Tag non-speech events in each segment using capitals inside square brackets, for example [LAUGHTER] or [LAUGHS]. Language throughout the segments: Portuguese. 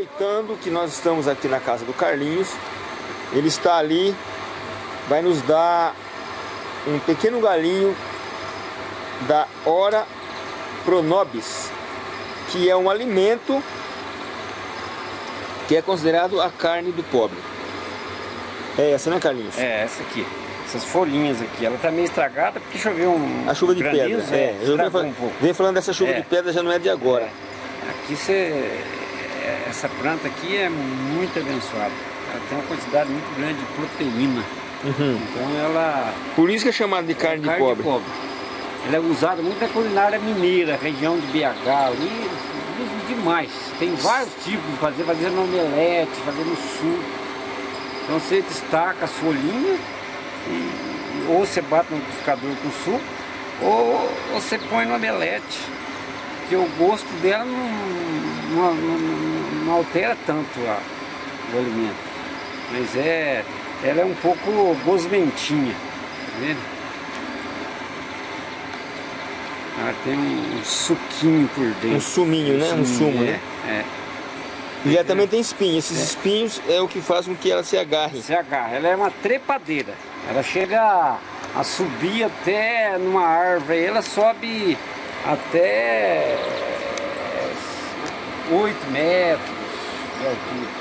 Aproveitando que nós estamos aqui na casa do Carlinhos, ele está ali, vai nos dar um pequeno galinho da Hora Pronobis, que é um alimento que é considerado a carne do pobre. É essa, né, Carlinhos? É, essa aqui. Essas folhinhas aqui. Ela tá meio estragada porque choveu um A chuva de pedra. granizo, É, eu venho, um pouco. venho falando dessa chuva É. de pedra, já não é de agora. Aqui você... Essa planta aqui é muito abençoada. Ela tem uma quantidade muito grande de proteína. Uhum. Então ela... Por isso que é chamado de carne, de pobre. Ela é usada muito na culinária mineira, região de BH, ali, demais. Tem vários tipos de fazer, fazer no omelete, fazer no suco. Então você destaca as folhinhas, e, ou você bate no liquidificador com suco, ou você põe no omelete. Porque o gosto dela não, não, não- não altera tanto a- o alimento. Mas é, ela é um pouco gosmentinha, tá vendo? Ela tem um suquinho por dentro. Um suminho, né? Um sumo, é, né? É. E ela também tem espinhos. Esses espinhos é o que faz com que ela se agarre. Se agarra. Ela é uma trepadeira. Ela chega a, a subir até numa árvore. Ela sobe até 8 metros de altura.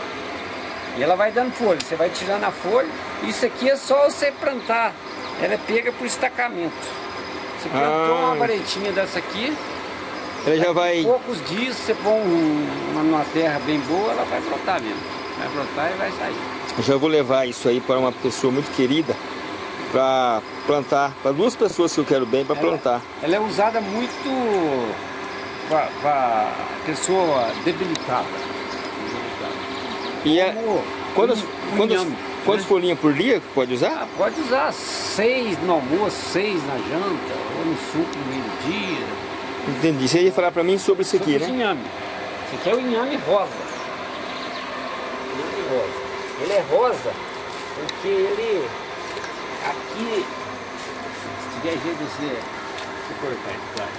E ela vai dando folha. Você vai tirando a folha. Isso aqui é só você plantar. Ela é pega por estacamento. Você plantou Ah. uma varetinha dessa aqui. Ela já vai... Em poucos dias você põe um- uma numa terra bem boa, ela vai brotar mesmo. Vai brotar e vai sair. Eu já vou levar isso aí para uma pessoa muito querida para plantar, para duas pessoas que eu quero bem para Ela- plantar. Ela é usada muito para pessoa debilitada. E é, Como quantas, um- um quantas né? folhinhas por dia pode usar? Ah, pode usar seis no almoço, seis na janta, ou no suco no meio-dia. Entendi. Você ia falar para mim sobre isso aqui, Sobre né? inhame. Esse aqui é o inhame rosa. Inhame rosa. Ele é rosa porque ele aqui se tiver jeito de você, cortar ele, claro.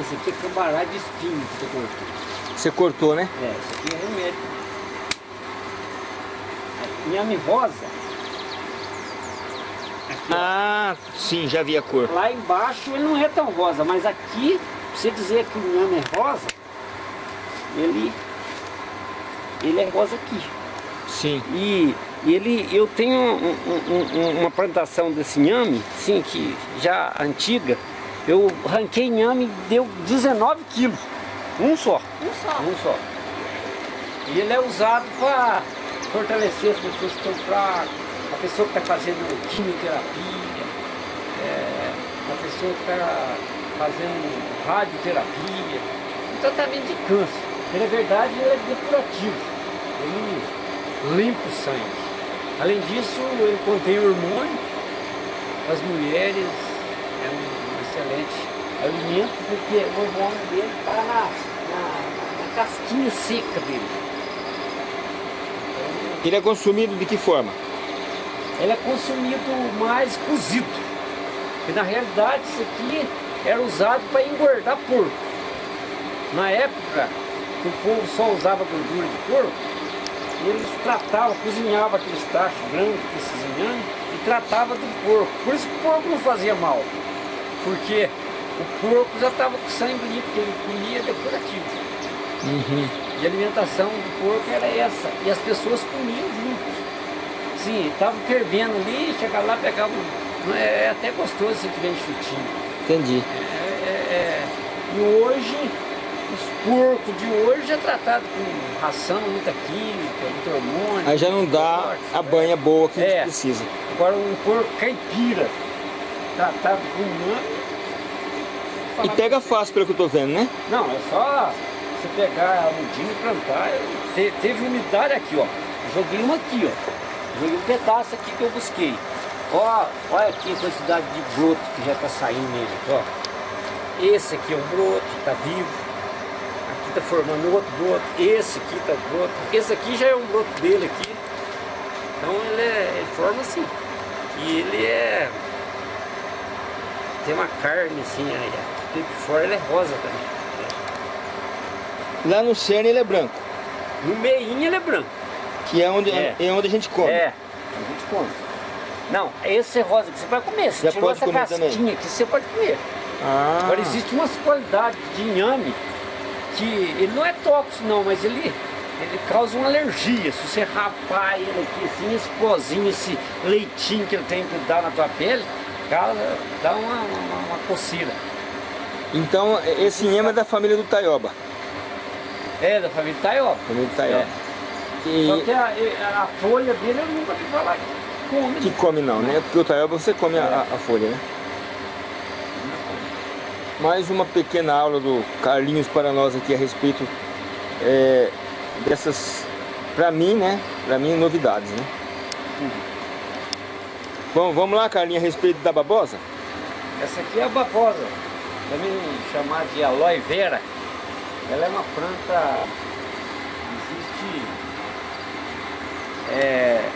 Esse aqui é cambará de espinho que você cortou. Você cortou, né? É, isso aqui é remédio. Inhame rosa. Aqui, ó. Ah, sim, já vi a cor. Lá embaixo ele não é tão rosa, mas aqui, pra você dizer que o inhame é rosa, ele, ele é rosa aqui. Sim. E ele, eu tenho um- um- um- uma plantação desse inhame, sim, que já antiga, eu ranquei inhame e deu 19 quilos. Um só. Um só. Um só. E ele é usado para fortalecer as pessoas que estão fracas, a pessoa que está fazendo quimioterapia, é, a pessoa que está fazendo radioterapia, um tratamento de câncer. Ele, na verdade, ele é depurativo. Ele limpa o sangue. Além disso, ele contém hormônio. As mulheres é um excelente alimento porque o hormônio dele está na, na- na casquinha seca dele. Ele é consumido de que forma? Ele é consumido mais cozido. Porque na realidade isso aqui era usado para engordar porco. Na época que o povo só usava gordura de porco, eles tratavam, cozinhavam aqueles tachos brancos, esses inhames, e tratava do porco. Por isso que o porco não fazia mal. Porque o porco já estava com sangue limpo, porque ele comia depurativo. E a alimentação do porco era essa. E as pessoas comiam juntos. Sim, estava fervendo ali, chegava lá, pegava. um- não É, é até gostoso se tiver enxutinho. Entendi. É, é, é. E hoje, os porcos de hoje é tratado com ração, muita química, muito hormônio. Aí já não dá forte, a né? banha boa que a gente É. precisa. Agora um porco caipira, tratado com humano. E pega fácil pelo que eu tô vendo, né? Não, é só você pegar a mudinha e plantar. Te- teve umidade aqui, ó. Joguei uma aqui, ó. Joguei um pedaço aqui que eu busquei. Ó, olha aqui a quantidade de broto que já tá saindo nele, ó. Esse aqui é um broto, tá vivo. Tá formando outro broto. Esse aqui tá broto. Esse aqui já é um broto dele aqui. Então ele, é, ele forma assim. E ele é. Tem uma carne assim, aí, aqui por fora ele é rosa também. Lá no cerne ele é branco. No meinho ele é branco. Que é onde, É. é. onde a gente come. É, a gente come. Não, esse é rosa que você pode comer. Você Já tirou pode essa comer casquinha também? aqui, você pode comer. Ah. Agora existe umas qualidades de inhame que ele não é tóxico não, mas ele, ele causa uma alergia. Se você rapar ele aqui assim, esse pozinho, esse leitinho que ele tem que dar na tua pele, causa, dá uma, uma, uma coceira. Então esse inhame é da família do Taioba. É, da família Taioba. Família do Taioba. É. Só E que a, a folha dele eu nunca vi falar que come. que come não, né? Porque o Taioba você come a, a folha, né? Mais uma pequena aula do Carlinhos para nós aqui a respeito é, dessas, pra mim, né? Pra mim, novidades, né? Bom, vamos lá, Carlinhos, a respeito da babosa? Essa aqui é a babosa, também chamada de aloe vera. Ela é uma planta, existe é,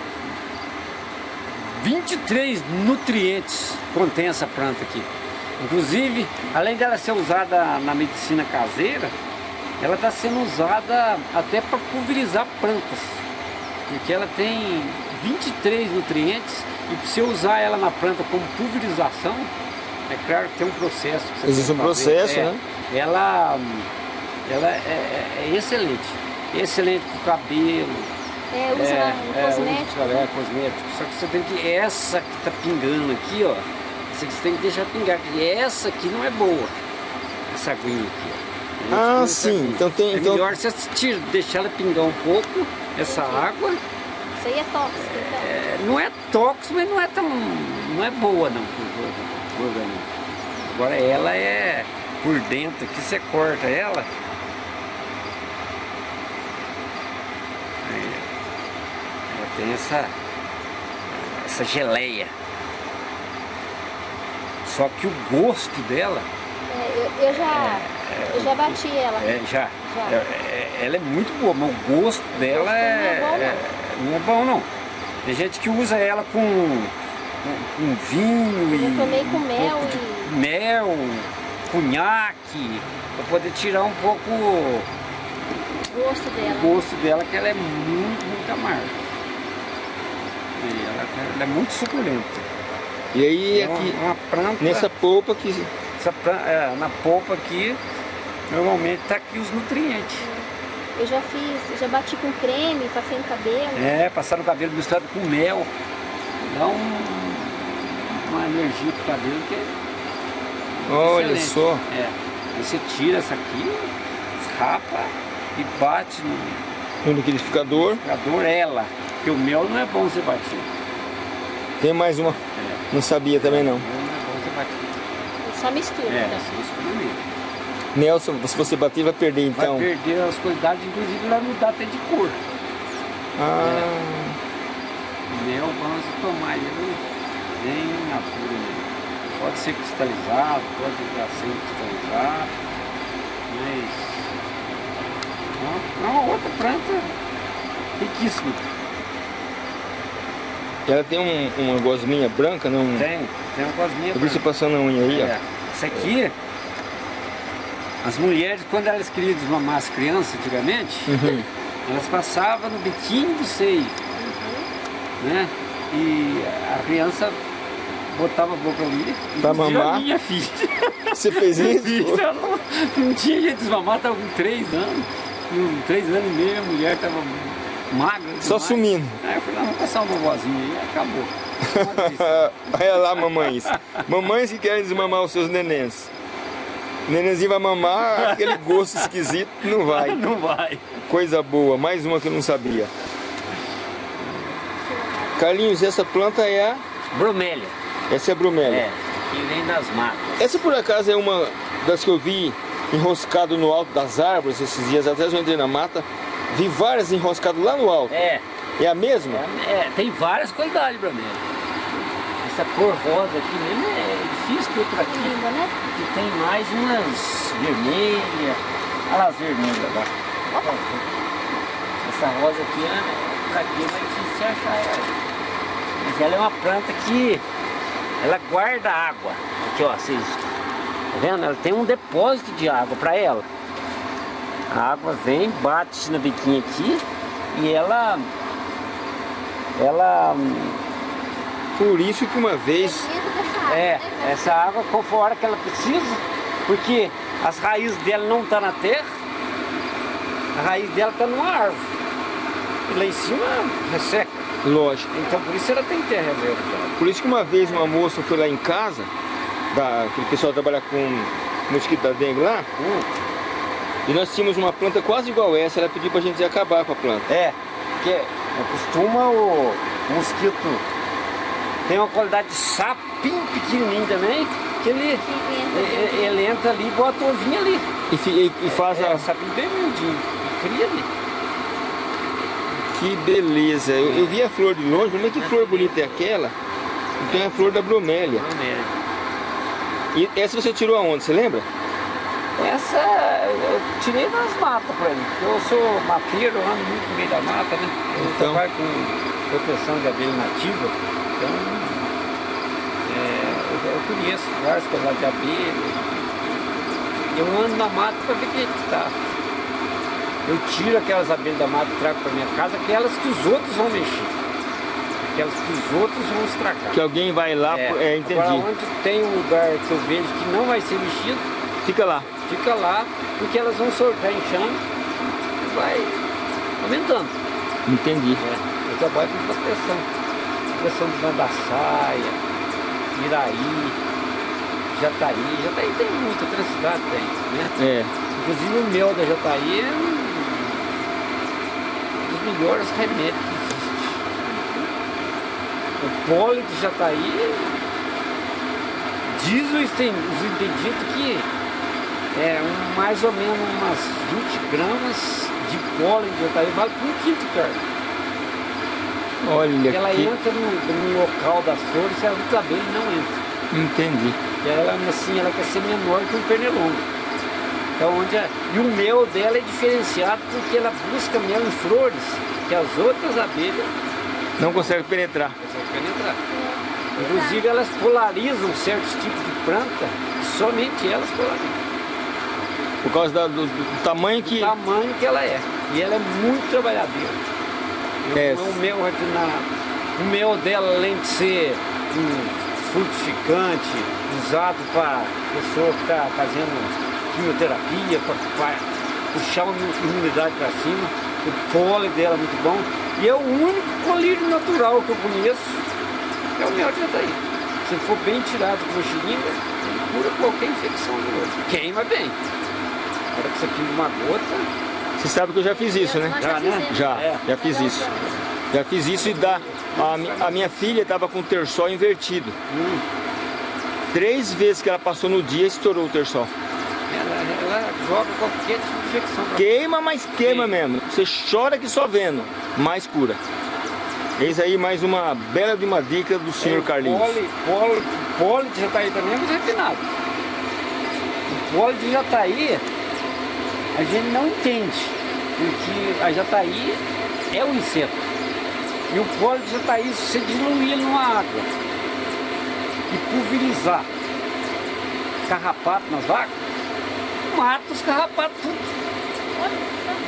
23 nutrientes contém essa planta aqui. Inclusive, além dela ser usada na medicina caseira, ela está sendo usada até para pulverizar plantas. Porque ela tem 23 nutrientes e para você usar ela na planta como pulverização, é claro que tem um processo. Que você Existe tem que um fazer. processo, É, né? Ela, ela é, é- é excelente. Excelente para o cabelo, É, usa é, é, cosmético. usa- é, cosmético. Só que você tem que. Essa que tá pingando aqui, ó. Essa aqui você tem que deixar pingar. Porque essa aqui não é boa. Essa aguinha aqui. Ah, sim. aguinha. Então tem- É então- melhor você tira, deixar ela pingar um pouco, essa água. Isso aí é tóxico, então. É, não é tóxico, mas não é tão. não é boa não pro organismo. Agora ela é por dentro aqui, você corta ela. Aí, ela tem essa, essa geleia. Só que o gosto dela É, eu, eu já, eu já bati ela. é, já, Já. é- é- ela é muito boa, mas o gosto dela não é, é bom, não. é- é bom não. Tem gente que usa ela com, com, com vinho Eu e tomei com um mel e- mel, conhaque, para poder tirar um pouco o O gosto dela. gosto dela, que ela é muito, muito amarga. E ela, ela é muito suculenta. E aí É uma, aqui, uma planta, nessa polpa que essa planta, é, na polpa aqui, normalmente tá aqui os nutrientes. Eu já fiz, já bati com creme, passei no cabelo. É, passar no cabelo misturado com mel. Dá um, uma energia pro cabelo que é Olha excelente. só. É. Aí você tira essa aqui, rapa e bate no no liquidificador. liquidificador ela. Porque o mel não é bom você bater. Tem mais uma. É. Não sabia também não. Só mistura. É, então. você mistura mesmo. Nelson, se você bater vai perder Vai então. perder as qualidades, inclusive vai mudar até de cor. Ah, O mel, vamos tomar ele bem natura mesmo. Pode ser cristalizado, pode estar sem cristalizado, mas é uma outra planta riquíssima. Ela tem um, uma gosminha branca, não? Tem, tem uma cosminha Eu vi você branca. passando a unha aí, É. Isso aqui, as mulheres, quando elas queriam desmamar as crianças antigamente, ó. Uhum. elas passavam no biquinho do seio, né? E a criança botava a boca ali. Pra inclusive mamar? A minha filha. [LAUGHS] Você fez isso? [LAUGHS] ela não, não tinha jeito de desmamar, estava com três anos. Com três anos e meio, a mulher estava magra. Só demais. sumindo. Aí eu falei, não, vamos passar uma vovozinha aí, acabou. [LAUGHS] Olha lá, mamães. Mamães que querem desmamar os seus nenéns. O nenenzinho vai mamar, aquele gosto esquisito não vai. [LAUGHS] não vai. Coisa boa, mais uma que eu não sabia. Carlinhos, essa planta é a. Bromélia. Essa é a bromélia. É, que vem das matas. Essa por acaso é uma das que eu vi enroscado no alto das árvores esses dias atrás eu entrei na mata, vi várias enroscadas lá no alto. É, É a mesma? é, é, tem várias qualidades bromélia. Essa cor rosa aqui mesmo é difícil que outra aqui. Linda, né? que tem mais umas vermelhas. Olha lá as vermelhas agora. Essa rosa aqui, né? Pra aqui é mais difícil você achar ela. Mas ela é uma planta que ela guarda água. Aqui ó, vocês. Tá vendo? Ela tem um depósito de água para ela. A água vem, bate na biquinha aqui e ela... Ela... Por isso que uma vez... É, essa água conforme a hora que ela precisa, porque as raízes dela não estão tá na terra, a raiz dela está numa árvore. E lá em cima resseca. Lógico. Então por isso ela tem terra reserva. Por isso que uma vez uma moça foi lá em casa, da, aquele pessoal trabalha com mosquito da dengue lá, hum. E nós tínhamos uma planta quase igual essa, ela pediu pra gente acabar com a planta. É, porque costuma o mosquito tem uma qualidade de sapinho pequenininho também, que ele, ele, ele, entra ali e bota o ovinho ali. E, e, e faz é, a... sapinho bem miudinho, cria ali. Que beleza, eu, eu, vi a flor de longe, mas que flor bonita é aquela? Então é a flor da bromélia. Bromélia. E essa você tirou aonde, você lembra? Essa eu tirei nas matas pra mim, eu sou mateiro, ando muito no meio da mata, né? Eu então... trabalho com proteção de abelha nativa, então é, eu, eu, conheço vários casais de abelha. Eu ando na mata para ver quem é que está. Eu tiro aquelas abelhas da mata e trago para minha casa, aquelas que os outros vão mexer. Aquelas que os outros vão estragar. Que alguém vai lá, é, é entendi. Agora onde tem um lugar que eu vejo que não vai ser mexido, fica lá. Fica lá, porque elas vão soltar enxame e vai aumentando. Entendi. É, eu trabalho com proteção proteção de Bandaçaia, Iraí, Jataí. Jataí tem muita, outra cidade tem, né? É. Inclusive o mel da Jataí é um dos melhores remédios que existe. O pólen de Jataí diz os entendidos que é um, mais ou menos umas 20 gramas de pólen de Jataí vale por um quilo de carne. Olha Ela que... entra no, no, local das flores e a outra abelha não entra. Entendi. Ela, assim, ela quer ser menor que um pernilongo. Então, onde a... E o mel dela é diferenciado porque ela busca mel em flores que as outras abelhas não conseguem penetrar. Conseguem penetrar. Inclusive, elas polarizam certos tipos de planta, somente elas polarizam. Por causa da, do, do, tamanho que... Do tamanho que ela é. E ela é muito trabalhadeira. É. O meu refinado. O mel dela, além de ser um frutificante, usado para pessoa que está fazendo quimioterapia, para puxar uma imunidade para cima, o pólen dela é muito bom. E é o único colírio natural que eu conheço, é o mel de jataí. Se for bem tirado com seringa, ele cura qualquer infecção do outro. Queima bem. Hora que você pinga uma gota, você sabe que eu já fiz isso, né? Já, né? Já, é. já fiz isso. Já fiz isso e dá. A, a minha filha estava com o terçol invertido. Hum. Três vezes que ela passou no dia, estourou o terçol. Ela, ela joga qualquer tipo de infecção. Queima, mas queima mesmo. Você chora que só vendo, mais cura. Eis aí mais uma bela de uma dica do senhor é, Carlinhos. Pole, pole, pole de jataí também é muito refinado. O pole de jataí a gente não entende, porque a jataí é um inseto. E o pólen de jataí, se você diluir numa água e pulverizar carrapato nas vacas, mata os carrapatos tudo.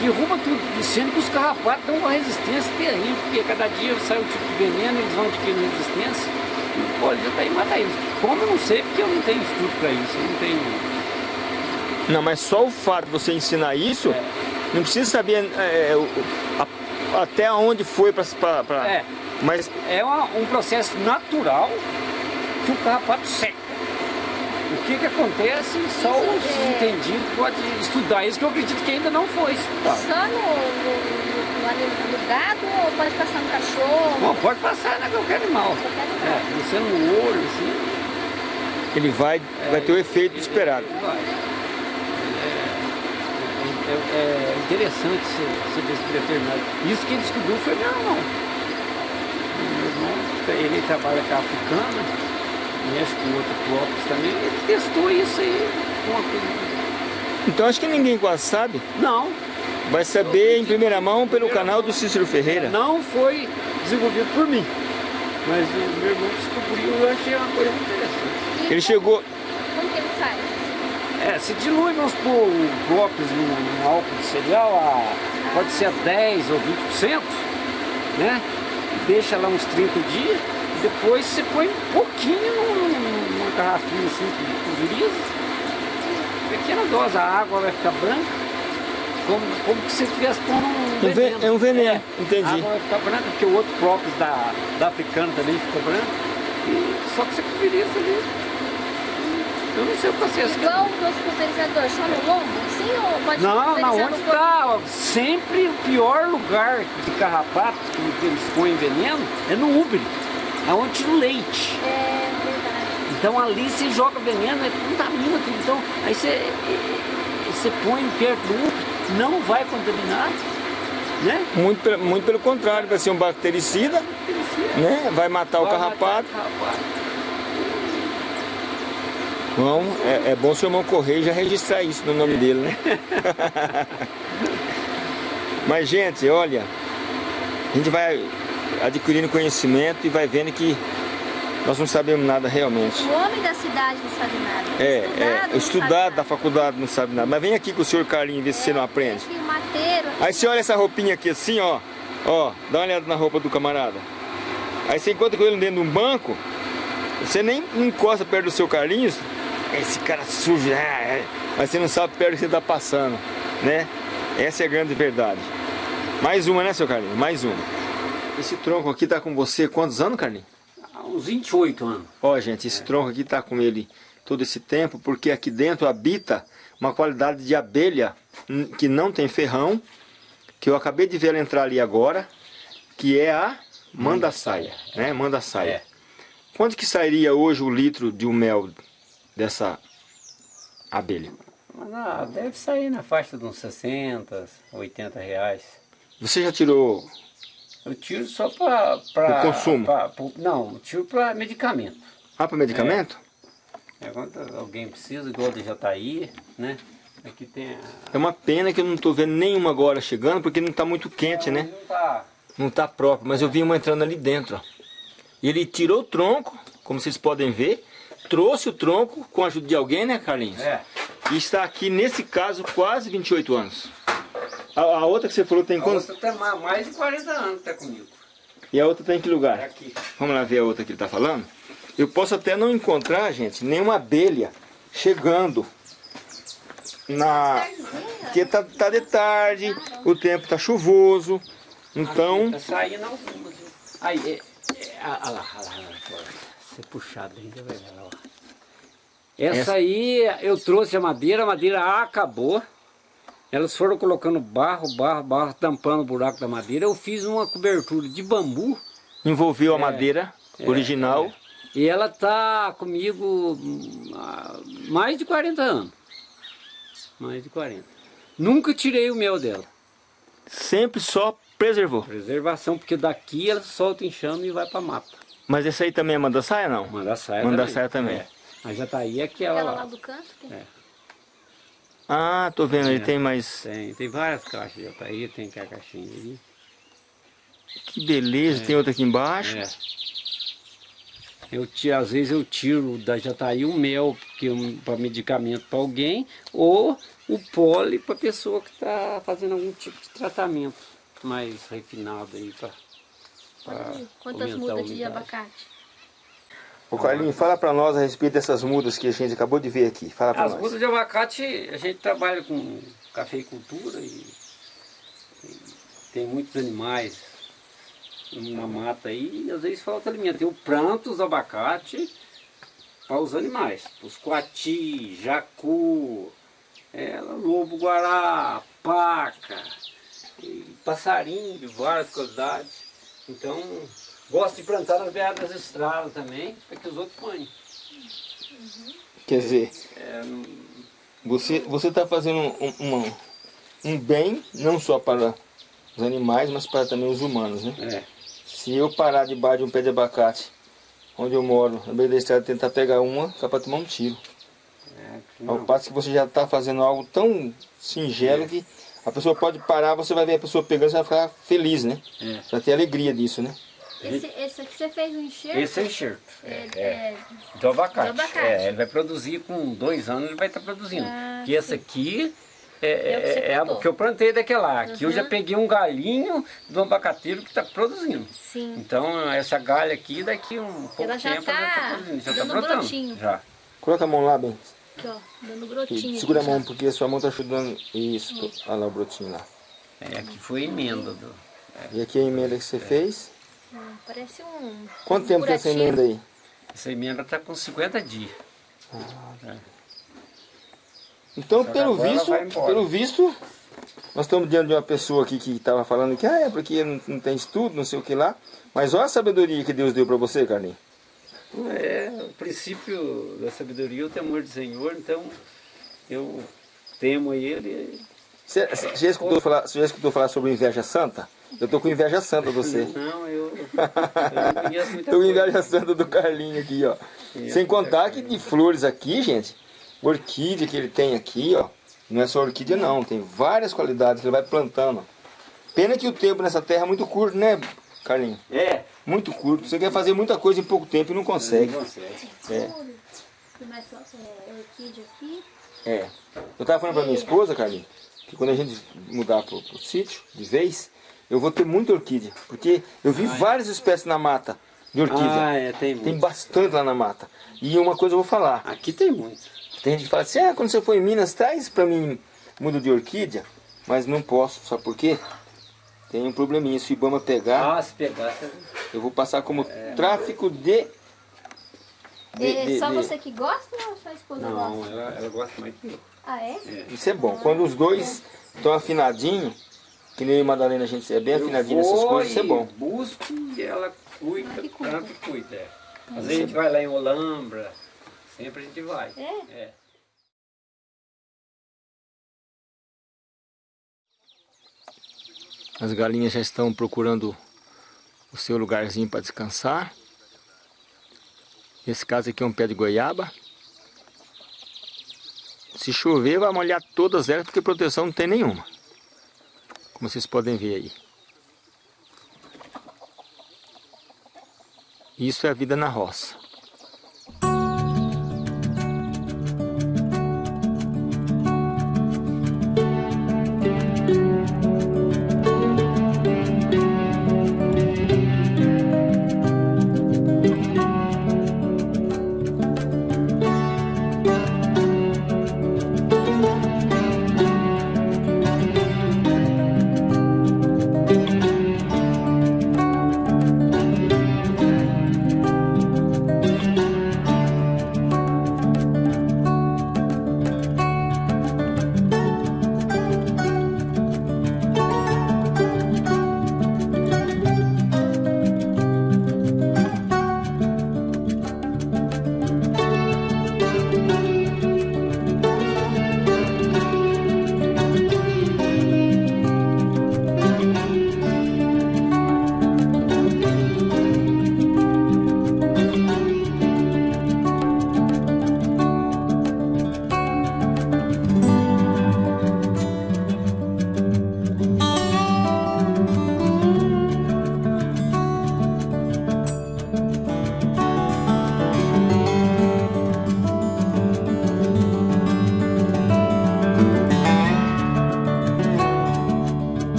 Derruba tudo, sendo que os carrapatos dão uma resistência terrível, porque cada dia sai um tipo de veneno, eles vão adquirindo resistência, e o pólen de jataí mata eles. Como eu não sei, porque eu não tenho estudo para isso, eu não tenho não, mas só o fato de você ensinar isso, é. não precisa saber é, a, até onde foi para... É, mas... é uma, um processo natural que o carrapato seca. O que que acontece, só os é... entendidos podem estudar isso, que eu acredito que ainda não foi estudado. Só no, no, no, no, gado ou pode passar no cachorro? Não, pode passar em qualquer animal. Qualquer animal. É, você no olho, assim. Ele vai, é, vai ter o efeito ele, esperado. Ele vai é, é interessante ser, ser determinado. Isso quem descobriu foi meu irmão. Meu irmão, ele trabalha com a africana, mexe com outro próprio também, ele testou isso aí, uma coisa. Então acho que ninguém quase sabe. Não. Vai saber em primeira mão pelo canal do Cícero Ferreira. Não foi desenvolvido por mim. Mas o meu irmão descobriu eu achei uma coisa muito interessante. Ele chegou. Como que ele faz? É, se dilui, vamos própolis no, no álcool de cereal, a, pode ser a 10 ou 20%, né? Deixa lá uns 30 dias, depois você põe um pouquinho numa garrafinha assim, que pulveriza. Pequena dose, a água vai ficar branca. Como, como se você estivesse pondo um veneno. É um veneno, é, entendi. A água vai ficar branca, porque o outro própolis da, da africana também fica branco. E, só que você pulveriza ali. Eu não sei o processo. Igual os outros pulverizadores, só no lombo? Sim, ou pode Não, na onde está sempre o pior lugar de carrapato que eles põem veneno é no úbere, aonde tira o leite. É verdade. Então ali você joga veneno, é, contamina tudo. Então aí você, você põe perto do úbere, não vai contaminar. Né? Muito, muito pelo contrário, vai ser um bactericida, bactericida. Né? vai matar vai o carrapato. Matar o carrapato. Bom, é, é bom o seu irmão correr e já registrar isso no nome dele, né? [LAUGHS] Mas, gente, olha, a gente vai adquirindo conhecimento e vai vendo que nós não sabemos nada realmente. O homem da cidade não sabe nada. É, estudado, é, estudado da faculdade não sabe nada. Mas vem aqui com o senhor Carlinhos ver é, se você não aprende. Aqui, mateiro, Aí você olha essa roupinha aqui assim, ó. Ó, dá uma olhada na roupa do camarada. Aí você encontra com ele dentro de um banco, você nem encosta perto do seu Carlinhos, esse cara sujo, é, é. mas você não sabe perto que você está passando, né? Essa é a grande verdade. Mais uma, né, seu Carlinhos? Mais uma. Esse tronco aqui tá com você quantos anos, Carlinhos? Há uns 28 anos. Ó, gente, esse é. tronco aqui tá com ele todo esse tempo, porque aqui dentro habita uma qualidade de abelha que não tem ferrão, que eu acabei de ver ela entrar ali agora, que é a manda-saia, né? Manda-saia. É. Quanto que sairia hoje o litro de um mel dessa abelha? Ah, deve sair na faixa de uns 60, 80 reais. Você já tirou? Eu tiro só para... O consumo? Pra, pra, não, tiro para medicamento. Ah, para medicamento? É. é, quando alguém precisa, igual do Jataí, né? Aqui tem a... É uma pena que eu não estou vendo nenhuma agora chegando, porque não está muito quente, né? Não está. Não está próprio, mas eu vi uma entrando ali dentro, ó. Ele tirou o tronco, como vocês podem ver, trouxe o tronco com a ajuda de alguém, né, Carlinhos? É. E está aqui, nesse caso, quase 28 anos. A, a outra que você falou tem quantos? A outra tem mais de 40 anos tá comigo. E a outra tem que lugar? É aqui. Vamos lá ver a outra que ele está falando? Eu posso até não encontrar, gente, nenhuma abelha chegando na... Porque tá, tá de tarde, o tempo tá chuvoso, então... Tá saindo algumas. Aí, é, é, ah, lá, ah lá, ah lá, ser puxado ainda, vai lá. Essa, Essa aí eu trouxe a madeira, a madeira acabou. Elas foram colocando barro, barro, barro, tampando o buraco da madeira. Eu fiz uma cobertura de bambu. Envolveu é, a madeira é, original. É. E ela tá comigo há mais de 40 anos. Mais de 40. Nunca tirei o mel dela. Sempre só preservou? Preservação, porque daqui ela solta chama e vai para mata. Mas esse aí também é mandaçaia, não? Mandaçaia Mandaçaia também. também. É. A jataí é aquela, aquela lá. do canto? Tem? É. Ah, tô vendo, ele tem mais... Tem, tem várias caixas de jataí, tem aquela caixinha ali. Que beleza, é. tem outra aqui embaixo. É. Eu tiro, às vezes eu tiro da jataí o mel para medicamento para alguém ou o pole para pessoa que está fazendo algum tipo de tratamento mais refinado aí para Quantas mudas de abacate? Ô Carlinhos, fala para nós a respeito dessas mudas que a gente acabou de ver aqui. Fala para nós. As mudas de abacate, a gente trabalha com cafeicultura e, e tem muitos animais na mata aí e às vezes falta alimento. Eu planto os abacate para os animais, os coati, jacu, é, lobo-guará, paca, passarinho de várias qualidades. Então, gosto de plantar nas beiradas das estradas também, para que os outros. Uhum. Quer dizer, é, você está fazendo um, um, um, bem, não só para os animais, mas para também os humanos, né? É. Se eu parar debaixo de um pé de abacate, onde eu moro, na beira da estrada, tentar pegar uma, dá para tomar um tiro. É, Ao passo que você já está fazendo algo tão singelo é. que a pessoa pode parar, você vai ver a pessoa pegando, você vai ficar feliz, né? É. Vai ter alegria disso, né? Esse, esse aqui você fez um enxerto? Esse é enxerto. É, É, é, Do abacate. Do abacate. É, ele vai produzir com dois anos, ele vai estar produzindo. Ah, que esse aqui é, É o que você é, é plantou. o que eu plantei daquele lá. Aqui eu já Uhum. peguei um galinho do abacateiro que está produzindo. sim. Então essa galha aqui, daqui um pouco Ela já tempo, tá ela tá produzindo. Já tá dando brotando. Já. Coloca a mão lá, bem. Aqui, ó, dando brotinho. Segura a aqui, mão, ó. porque a sua mão tá ajudando. Isso, olha lá o brotinho lá. É, aqui foi a emenda do. E aqui a emenda que você fez. Hum, Parece um. Quanto tempo tem essa emenda aí? Essa emenda está com 50 dias. Então, Só que pelo visto, pelo visto, nós estamos diante de uma pessoa aqui que estava falando que ah, é porque não, não tem estudo, não sei o que lá. Mas olha a sabedoria que Deus deu para você, Carlinhos. É, o princípio da sabedoria é o temor do Senhor, então eu temo a Ele. Você, você já, escutou falar, você já escutou falar sobre inveja santa? Eu tô com inveja santa de você. Não, eu, eu não [LAUGHS] conheço muita Tô com inveja santa do Carlinhos aqui, ó. Sem contar que de flores aqui, gente, orquídea que ele tem aqui, ó. Não é só orquídea não, tem várias qualidades que ele vai plantando. Pena que o tempo nessa terra é muito curto, né, Carlinhos? É, Muito curto. Você quer fazer muita coisa em pouco tempo e não consegue. não consegue. É. É. É. Eu tava falando pra minha esposa, Carlinhos, que quando a gente mudar pro, pro sítio, de vez, eu vou ter muita orquídea. Porque eu vi várias espécies na mata de orquídea. Ah, é, tem muito. Tem bastante lá na mata. E uma coisa eu vou falar. Aqui tem muito. Tem gente que fala assim, ah, quando você for em Minas, traz pra mim mudo de orquídea. Mas não posso, sabe por quê? Tem um probleminha, se o Ibama pegar, Ah, se pegar, você... eu vou passar como tráfico de... de- É de- só de- você que gosta ou sua esposa Não, gosta? ela, ela gosta mais que eu. Ah, é? Isso é bom. Quando os dois estão afinadinhos, que nem e Madalena, a gente é bem afinadinho nessas coisas, isso é bom. busco e ela cuida, que cuida. tanto cuida. É. Às vezes a gente vai lá em Olambra, sempre a gente vai. É? É. As galinhas já estão procurando o seu lugarzinho para descansar. Esse caso aqui é um pé de goiaba. Se chover vai molhar todas elas porque proteção não tem nenhuma. Como vocês podem ver aí. Isso é a vida na roça.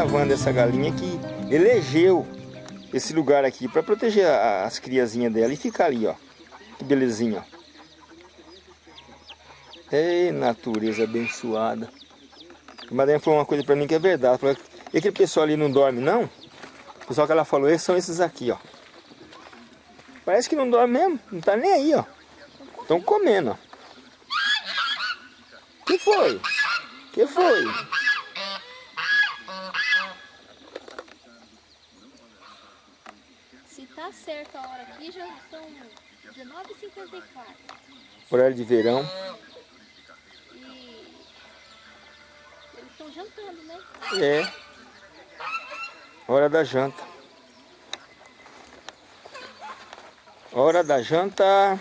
Gravando essa galinha que elegeu esse lugar aqui para proteger as criazinhas dela e ficar ali, ó. Que belezinha, ó. Ei, natureza abençoada. A Madalena falou uma coisa para mim que é verdade. Falou, e aquele pessoal ali não dorme, não? O pessoal que ela falou, esses são esses aqui, ó. Parece que não dorme mesmo, não tá nem aí, ó. Estão comendo, ó. Que foi? Que foi? Tá certo a hora aqui, já são 19h54. Horário de verão. E eles estão jantando, né? É. Hora da janta. Hora da janta.